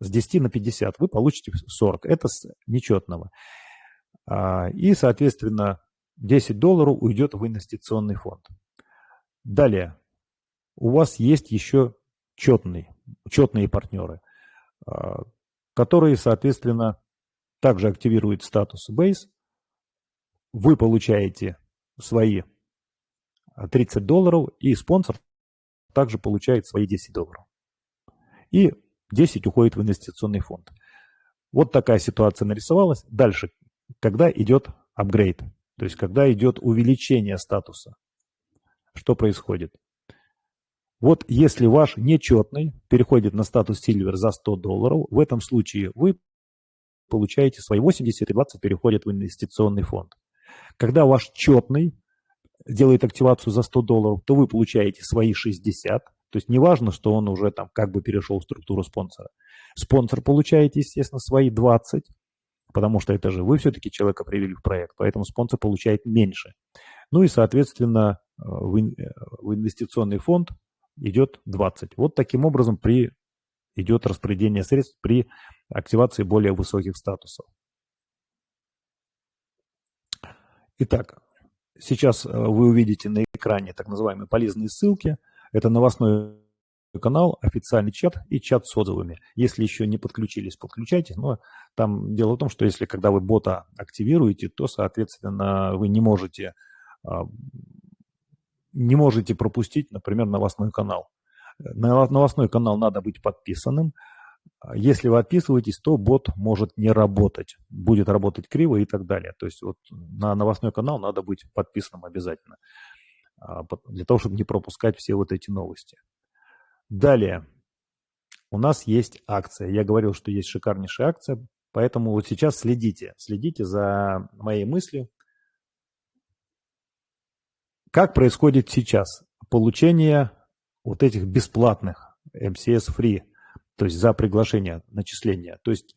с 10 на 50. Вы получите 40. Это с нечетного. А, и, соответственно, 10 долларов уйдет в инвестиционный фонд. Далее. У вас есть еще четные, четные партнеры, которые, соответственно, также активируют статус Base. Вы получаете свои 30 долларов, и спонсор также получает свои 10 долларов. И 10 уходит в инвестиционный фонд. Вот такая ситуация нарисовалась. Дальше, когда идет апгрейд, то есть когда идет увеличение статуса, что происходит? Вот если ваш нечетный переходит на статус Silver за 100 долларов, в этом случае вы получаете свои 80 и 20 переходят в инвестиционный фонд. Когда ваш четный делает активацию за 100 долларов, то вы получаете свои 60. То есть не важно, что он уже там как бы перешел в структуру спонсора. Спонсор получаете, естественно, свои 20, потому что это же вы все-таки человека привели в проект, поэтому спонсор получает меньше. Ну и, соответственно, э, в инвестиционный фонд идет 20. Вот таким образом при, идет распределение средств при активации более высоких статусов. Итак, Сейчас э, вы увидите на экране так называемые полезные ссылки. Это новостной канал, официальный чат и чат с отзывами. Если еще не подключились, подключайтесь. Но там дело в том, что если когда вы бота активируете, то, соответственно, вы не можете, а, не можете пропустить, например, новостной канал. На новостной канал надо быть подписанным. Если вы отписываетесь, то бот может не работать, будет работать криво и так далее. То есть вот на новостной канал надо быть подписанным обязательно, а, для того, чтобы не пропускать все вот эти новости. Далее. У нас есть акция. Я говорил, что есть шикарнейшая акция, поэтому вот сейчас следите. Следите за моей мыслью. Как происходит сейчас получение вот этих бесплатных MCS Free, то есть за приглашение, начисление. То есть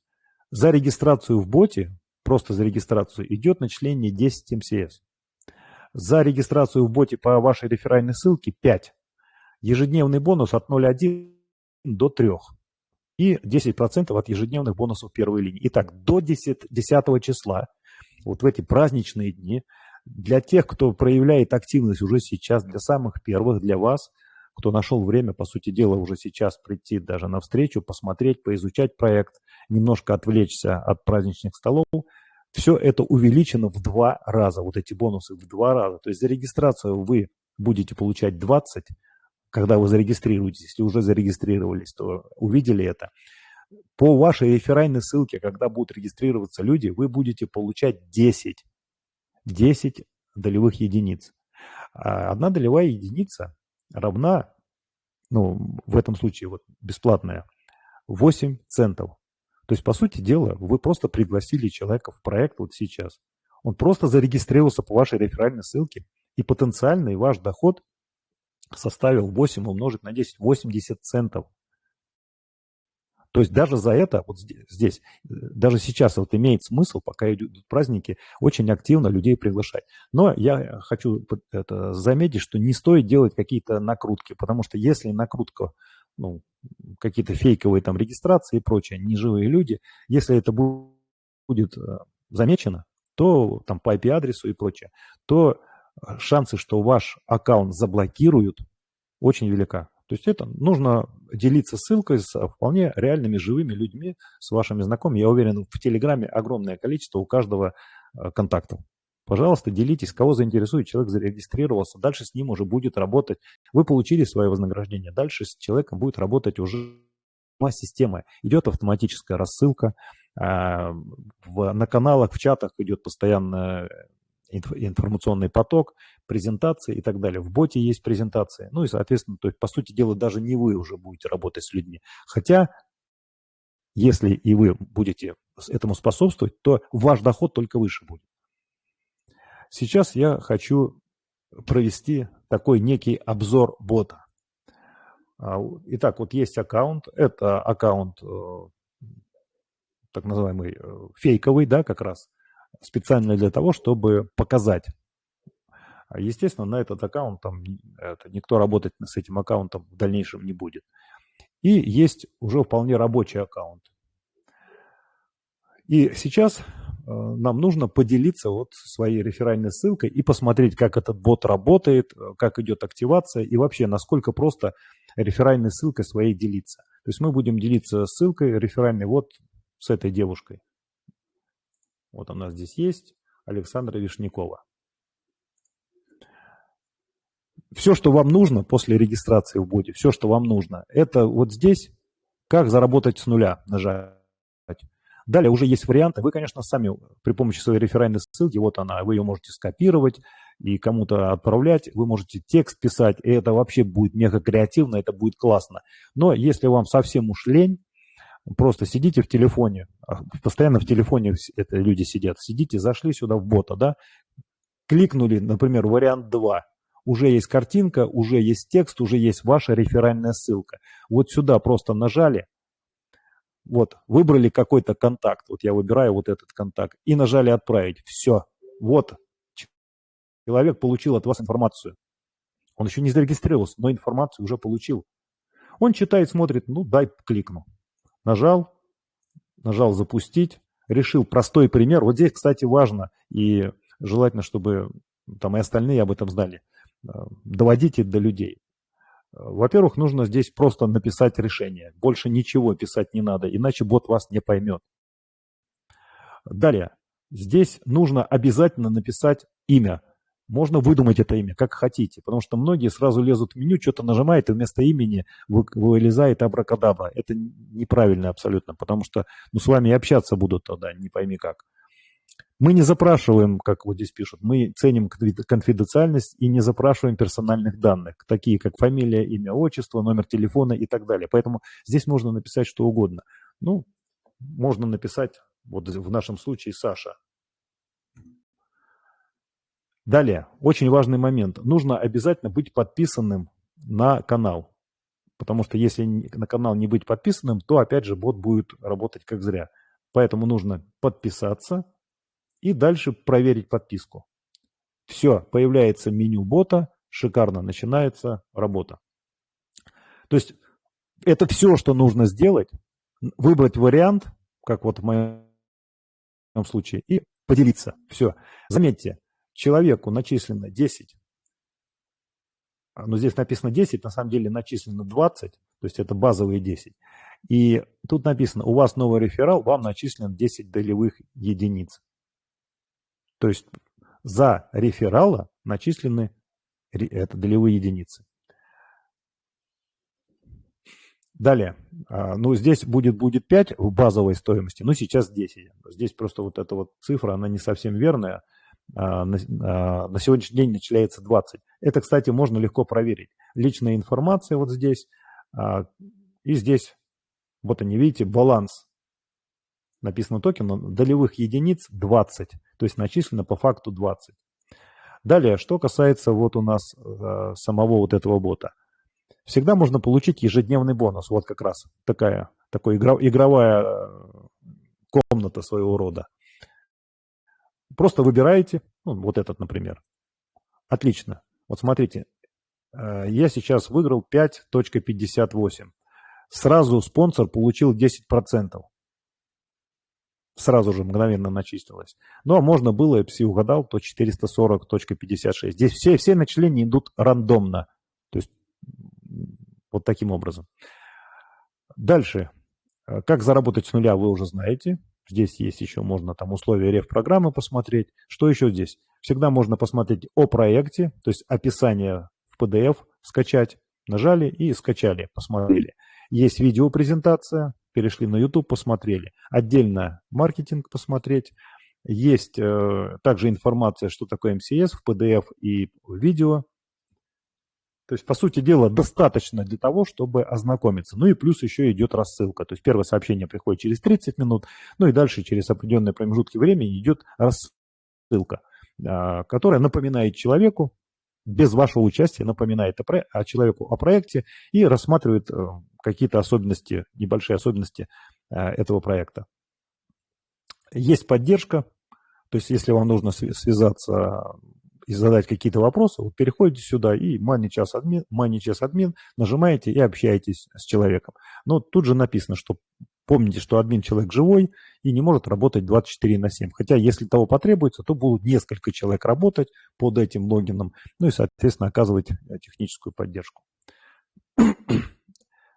за регистрацию в боте, просто за регистрацию, идет начисление 10 MCS. За регистрацию в боте по вашей реферальной ссылке 5. Ежедневный бонус от 0,1 до 3. И 10% от ежедневных бонусов первой линии. Итак, до 10, 10 числа, вот в эти праздничные дни, для тех, кто проявляет активность уже сейчас, для самых первых, для вас, кто нашел время, по сути дела, уже сейчас прийти даже на встречу, посмотреть, поизучать проект, немножко отвлечься от праздничных столов, все это увеличено в два раза, вот эти бонусы в два раза. То есть за регистрацию вы будете получать 20, когда вы зарегистрируетесь, если уже зарегистрировались, то увидели это. По вашей реферальной ссылке, когда будут регистрироваться люди, вы будете получать 10. 10 долевых единиц. А одна долевая единица равна, ну, в этом случае вот бесплатная, 8 центов. То есть, по сути дела, вы просто пригласили человека в проект вот сейчас. Он просто зарегистрировался по вашей реферальной ссылке, и потенциальный ваш доход составил 8 умножить на 10, 80 центов. То есть даже за это, вот здесь, даже сейчас вот имеет смысл, пока идут праздники, очень активно людей приглашать. Но я хочу это заметить, что не стоит делать какие-то накрутки, потому что если накрутка, ну, какие-то фейковые там регистрации и прочее, неживые люди, если это будет э, замечено, то там по IP-адресу и прочее, то э, шансы, что ваш аккаунт заблокируют, очень велика. То есть это нужно делиться ссылкой с вполне реальными живыми людьми, с вашими знакомыми. Я уверен, в Телеграме огромное количество у каждого э, контактов. Пожалуйста, делитесь, кого заинтересует, человек зарегистрировался, дальше с ним уже будет работать. Вы получили свое вознаграждение, дальше с человеком будет работать уже система. Идет автоматическая рассылка, а, на каналах, в чатах идет постоянно информационный поток, презентации и так далее. В боте есть презентации. Ну и, соответственно, то есть, по сути дела, даже не вы уже будете работать с людьми. Хотя, если и вы будете этому способствовать, то ваш доход только выше будет. Сейчас я хочу провести такой некий обзор бота. А, итак, вот есть аккаунт. Это аккаунт э, так называемый э, фейковый, да, как раз специально для того, чтобы показать. А, естественно, на этот аккаунт там это, никто работать с этим аккаунтом в дальнейшем не будет. И есть уже вполне рабочий аккаунт. И сейчас э, нам нужно поделиться вот своей реферальной ссылкой и посмотреть, как этот бот работает, э, как идет активация и вообще, насколько просто реферальной ссылкой своей делиться. То есть мы будем делиться ссылкой реферальной вот с этой девушкой. Вот она здесь есть, Александра Вишнякова. Все, что вам нужно после регистрации в боте, все, что вам нужно, это вот здесь, как заработать с нуля нажать. Далее уже есть варианты. Вы, конечно, сами при помощи своей реферальной ссылки, вот она, вы ее можете скопировать и кому-то отправлять. Вы можете текст писать, и это вообще будет мега креативно, это будет классно. Но если вам совсем уж лень, Просто сидите в телефоне, а, постоянно в телефоне это люди сидят. Сидите, зашли сюда в бота, да, кликнули, например, вариант 2. Уже есть картинка, уже есть текст, уже есть ваша реферальная ссылка. Вот сюда просто нажали, вот, выбрали какой-то контакт, вот я выбираю вот этот контакт, и нажали «Отправить». Все, вот, человек получил от вас информацию. Он еще не зарегистрировался, но информацию уже получил. Он читает, смотрит, ну дай кликну. Нажал, нажал запустить, решил простой пример. Вот здесь, кстати, важно и желательно, чтобы там и остальные об этом знали. Э, доводите до людей. Во-первых, нужно здесь просто написать решение. Больше ничего писать не надо, иначе бот вас не поймет. Далее. Здесь нужно обязательно написать имя. Можно выдумать это имя, как хотите, потому что многие сразу лезут в меню, что-то нажимают, и вместо имени вылезает абракадабра. Это неправильно абсолютно, потому что ну, с вами общаться будут тогда, не пойми как. Мы не запрашиваем, как вот здесь пишут, мы ценим конфиденциальность и не запрашиваем персональных данных, такие как фамилия, имя, отчество, номер телефона и так далее. Поэтому здесь можно написать что угодно. Ну, можно написать, вот в нашем случае, Саша. Далее, очень важный момент. Нужно обязательно быть подписанным на канал. Потому что если на канал не быть подписанным, то опять же бот будет работать как зря. Поэтому нужно подписаться, и дальше проверить подписку. Все, появляется меню бота, шикарно начинается работа. То есть это все, что нужно сделать, выбрать вариант, как вот в моем случае, и поделиться. Все. Заметьте, человеку начислено 10, а, но здесь написано 10, на самом деле начислено 20, то есть это базовые 10. И тут написано, у вас новый реферал, вам начислено 10 долевых единиц. То есть за реферала начислены это долевые единицы. Далее. А, ну, здесь будет, будет 5 в базовой стоимости, но сейчас 10. Здесь просто вот эта вот цифра, она не совсем верная. А, на, а, на сегодняшний день начисляется 20. Это, кстати, можно легко проверить. Личная информация вот здесь. И здесь, вот они, видите, баланс написано токен, долевых единиц 20, то есть начислено по факту 20. Далее, что касается вот у нас самого вот этого бота. Всегда можно получить ежедневный бонус, вот как раз такая, такой игровая комната своего рода. Просто выбираете, ну, вот этот, например. Отлично. Вот смотрите, э, я сейчас выиграл 5.58. Сразу спонсор получил 10% сразу же мгновенно начистилось. Ну, а можно было, если угадал, то 440.56. Здесь все, все начисления идут рандомно. То есть вот таким образом. Дальше. Э, как заработать с нуля, вы уже знаете. Здесь есть еще, можно там условия реф-программы посмотреть. Что еще здесь? Всегда можно посмотреть о проекте, то есть описание в PDF скачать. Нажали и скачали, посмотрели. Есть видеопрезентация, перешли на YouTube, посмотрели. Отдельно маркетинг посмотреть. Есть э, также информация, что такое MCS в PDF и видео. То есть, по сути дела, достаточно для того, чтобы ознакомиться. Ну и плюс еще идет рассылка. То есть первое сообщение приходит через 30 минут, ну и дальше через определенные промежутки времени идет рассылка, э, которая напоминает человеку, без вашего участия напоминает о человеку о проекте и рассматривает э, какие-то особенности, небольшие особенности э, этого проекта. Есть поддержка, то есть если вам нужно связаться и задать какие-то вопросы, вы переходите сюда и MoneyChess админ, MoneyChess админ нажимаете и общаетесь с человеком. Но тут же написано, что помните, что админ человек живой и не может работать 24 на 7. Хотя если того потребуется, то будут несколько человек работать под этим логином, ну и, соответственно, оказывать техническую поддержку.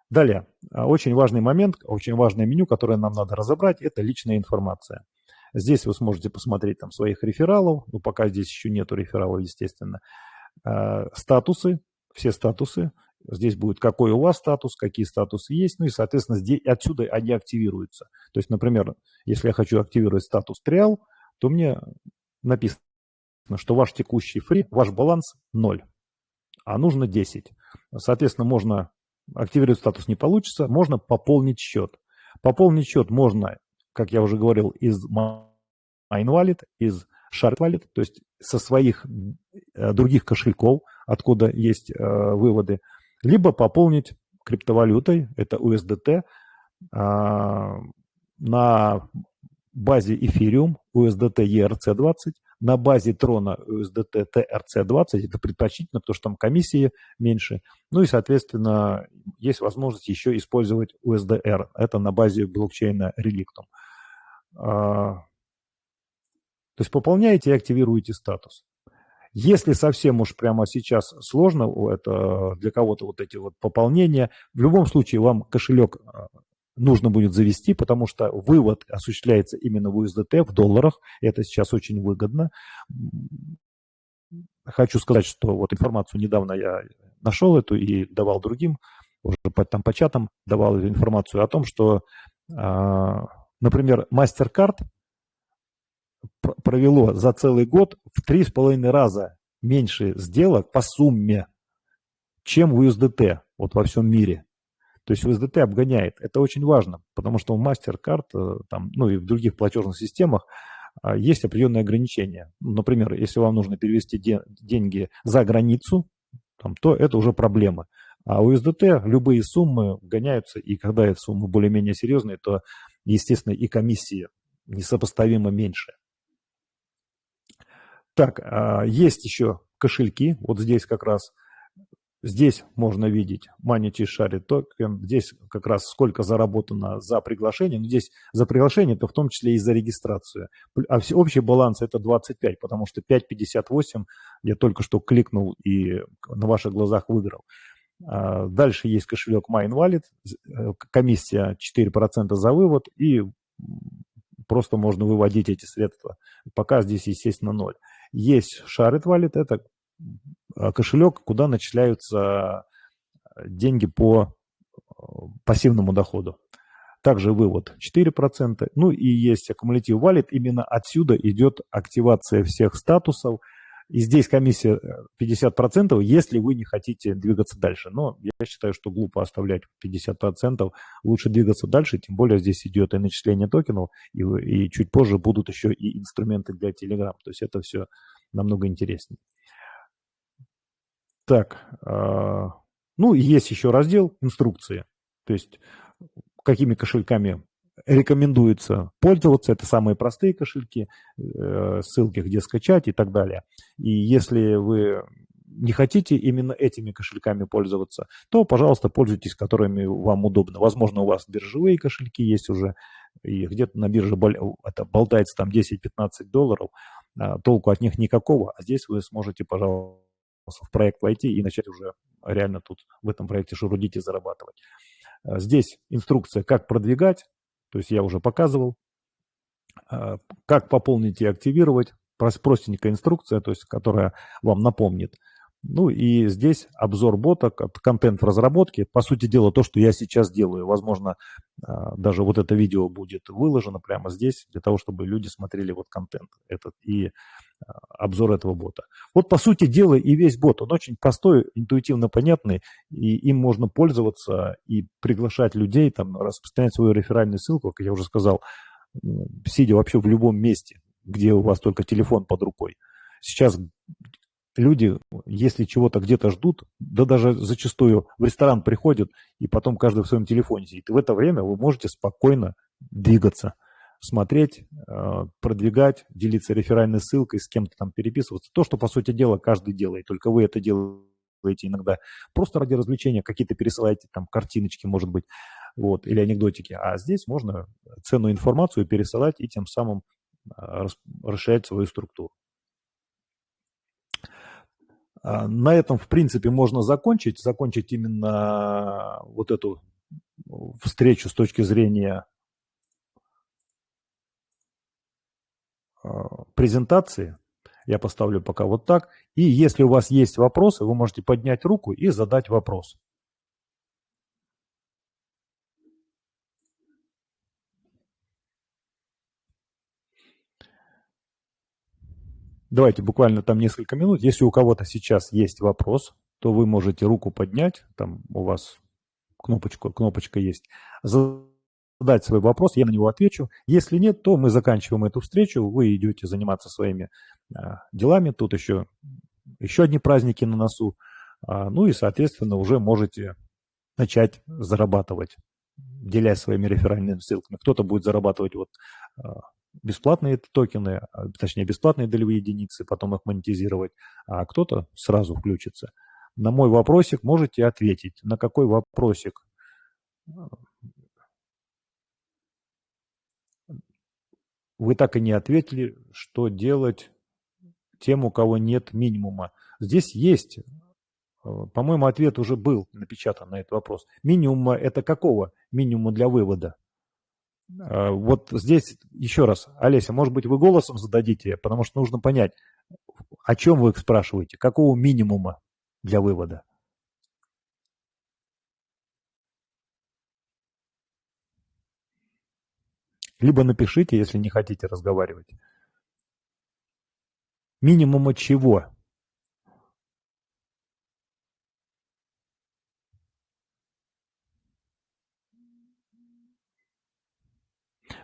Далее, а, очень важный момент, очень важное меню, которое нам надо разобрать, это личная информация. Здесь вы сможете посмотреть там своих рефералов, но пока здесь еще нету рефералов, естественно. А, статусы, все статусы. Здесь будет какой у вас статус, какие статусы есть, ну и, соответственно, здесь, отсюда они активируются. То есть, например, если я хочу активировать статус триал, то мне написано, что ваш текущий фри, ваш баланс 0, а нужно 10. Соответственно, можно активировать статус не получится, можно пополнить счет. Пополнить счет можно, как я уже говорил, из MineWallet, из Shard Wallet, то есть со своих э, других кошельков, откуда есть э, выводы, либо пополнить криптовалютой, это USDT, э, на базе Ethereum USDT ERC20, на базе трона USDT TRC20, это предпочтительно, потому что там комиссии меньше. Ну и, соответственно, есть возможность еще использовать USDR, это на базе блокчейна Relictum. А, то есть пополняете и активируете статус. Если совсем уж прямо сейчас сложно, это для кого-то вот эти вот пополнения, в любом случае вам кошелек а, нужно будет завести, потому что вывод осуществляется именно в USDT, в долларах. Это сейчас очень выгодно. Хочу сказать, что вот информацию недавно я нашел эту и давал другим, уже по, там по чатам давал информацию о том, что, а, например, MasterCard провело за целый год в три с половиной раза меньше сделок по сумме, чем в USDT вот во всем мире. То есть USDT обгоняет. Это очень важно, потому что у MasterCard э, там, ну и в других платежных системах а, есть определенные ограничения. Например, если вам нужно перевести де деньги за границу, там, то это уже проблема. А у USDT любые суммы гоняются, и когда эти суммы более-менее серьезные, то, естественно, и комиссии несопоставимо меньше. Так, а, есть еще кошельки. Вот здесь как раз, здесь можно видеть Money Share токен. Здесь как раз сколько заработано за приглашение. Но здесь за приглашение, это в том числе и за регистрацию. А общий баланс это 25, потому что 5.58 я только что кликнул и на ваших глазах выиграл. А, дальше есть кошелек MineWallet, э, комиссия 4% за вывод и просто можно выводить эти средства. Пока здесь, естественно, ноль. Есть Shared Wallet, это а, кошелек, куда начисляются деньги по э, пассивному доходу. Также вывод 4%. Ну и есть Accumulative Wallet. Именно отсюда идет активация всех статусов – и здесь комиссия 50%, э, если вы не хотите двигаться дальше. Но я считаю, что глупо оставлять 50%. Лучше двигаться дальше, тем более здесь идет и начисление токенов, и, и чуть позже будут еще и инструменты для Telegram. То есть это все намного интереснее. Так, э, ну и есть еще раздел инструкции. То есть какими кошельками рекомендуется пользоваться. Это самые простые кошельки, э, ссылки, где скачать и так далее. И если вы не хотите именно этими кошельками пользоваться, то, пожалуйста, пользуйтесь, которыми вам удобно. Возможно, у вас биржевые кошельки есть уже, и где-то на бирже это болтается там 10-15 долларов, а толку от них никакого, а здесь вы сможете, пожалуйста, в проект войти и начать уже реально тут в этом проекте шурудить и зарабатывать. А здесь инструкция, как продвигать, то есть я уже показывал, а, как пополнить и активировать, простенькая инструкция, то есть которая вам напомнит. Ну и здесь обзор бота, контент в разработке. По сути дела, то, что я сейчас делаю. Возможно, а, даже вот это видео будет выложено прямо здесь, для того, чтобы люди смотрели вот контент этот и а, обзор этого бота. Вот по сути дела и весь бот. Он очень простой, интуитивно понятный, и им можно пользоваться и приглашать людей, там, распространять свою реферальную ссылку, как я уже сказал, сидя вообще в любом месте, где у вас только телефон под рукой. Сейчас люди, если чего-то где-то ждут, да даже зачастую в ресторан приходят, и потом каждый в своем телефоне сидит. И в это время вы можете спокойно двигаться, смотреть, э, продвигать, делиться реферальной ссылкой, с кем-то там переписываться. То, что, по сути дела, каждый делает, только вы это делаете иногда просто ради развлечения, какие-то пересылаете там картиночки, может быть, вот, или анекдотики. А здесь можно ценную информацию пересылать и тем самым э, расширять свою структуру. А, на этом, в принципе, можно закончить. Закончить именно вот эту встречу с точки зрения а, презентации. Я поставлю пока вот так. И если у вас есть вопросы, вы можете поднять руку и задать вопрос. Давайте буквально там несколько минут. Если у кого-то сейчас есть вопрос, то вы можете руку поднять, там у вас кнопочка, кнопочка есть, задать свой вопрос, я на него отвечу. Если нет, то мы заканчиваем эту встречу, вы идете заниматься своими а, делами. Тут еще, еще одни праздники на носу. А, ну и, соответственно, уже можете начать зарабатывать, делясь своими реферальными ссылками. Кто-то будет зарабатывать вот а, бесплатные токены, а, точнее бесплатные долевые единицы, потом их монетизировать, а кто-то сразу включится. На мой вопросик можете ответить. На какой вопросик? Вы так и не ответили, что делать тем, у кого нет минимума. Здесь есть, по-моему, ответ уже был напечатан на этот вопрос. Минимума это какого? Минимума для вывода. А, вот здесь еще раз, Олеся, может быть, вы голосом зададите, потому что нужно понять, о чем вы спрашиваете, какого минимума для вывода. Либо напишите, если не хотите разговаривать. Минимума чего?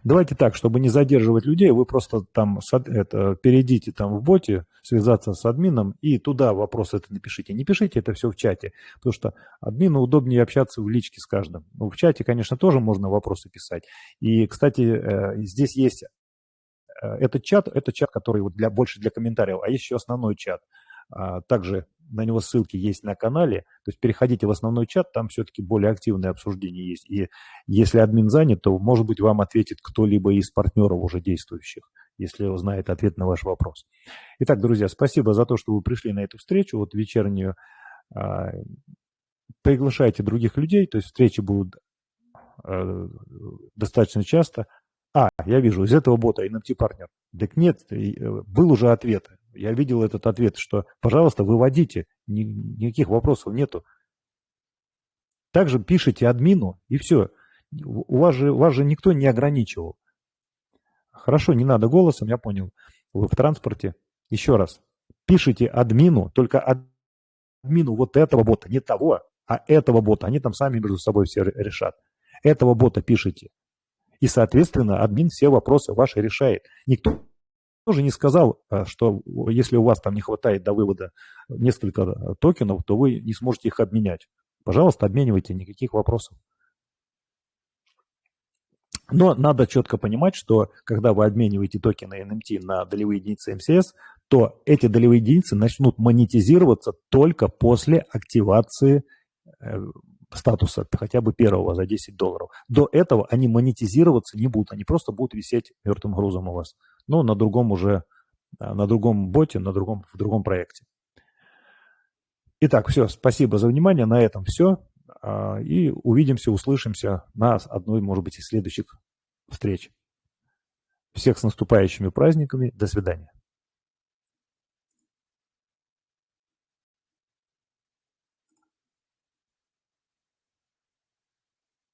Давайте так, чтобы не задерживать людей, вы просто там это, перейдите там в боте, связаться с админом и туда вопрос это напишите. Не пишите это все в чате, потому что админу удобнее общаться в личке с каждым. Ну, в чате, конечно, тоже можно вопросы писать. И, кстати, э, здесь есть э, этот чат, это чат, который вот для, больше для комментариев, а есть еще основной чат. А, также на него ссылки есть на канале. То есть переходите в основной чат, там все-таки более активное обсуждение есть. И если админ занят, то, может быть, вам ответит кто-либо из партнеров уже действующих, если узнает ответ на ваш вопрос. Итак, друзья, спасибо за то, что вы пришли на эту встречу, вот вечернюю. А, приглашайте других людей, то есть встречи будут а, достаточно часто. А, я вижу, из этого бота NFT партнер. Так нет, э, был уже ответ. Я видел этот ответ, что, пожалуйста, выводите, ни, никаких вопросов нету. Также пишите админу, и все. У вас же, вас же никто не ограничивал. Хорошо, не надо голосом, я понял. Вы в транспорте. Еще раз. Пишите админу, только админу вот этого бота, не того, а этого бота. Они там сами между собой все решат. Этого бота пишите. И, соответственно, админ все вопросы ваши решает. Никто тоже не сказал, э, что если у вас там не хватает до вывода несколько э, токенов, то вы не сможете их обменять. Пожалуйста, обменивайте, никаких вопросов. Но надо четко понимать, что когда вы обмениваете токены NMT на долевые единицы МСС, то эти долевые единицы начнут монетизироваться только после активации э, статуса хотя бы первого за 10 долларов. До этого они монетизироваться не будут, они просто будут висеть мертвым грузом у вас но на другом уже, на другом боте, на другом, в другом проекте. Итак, все, спасибо за внимание, на этом все. А, и увидимся, услышимся на одной, может быть, из следующих встреч. Всех с наступающими праздниками. До свидания.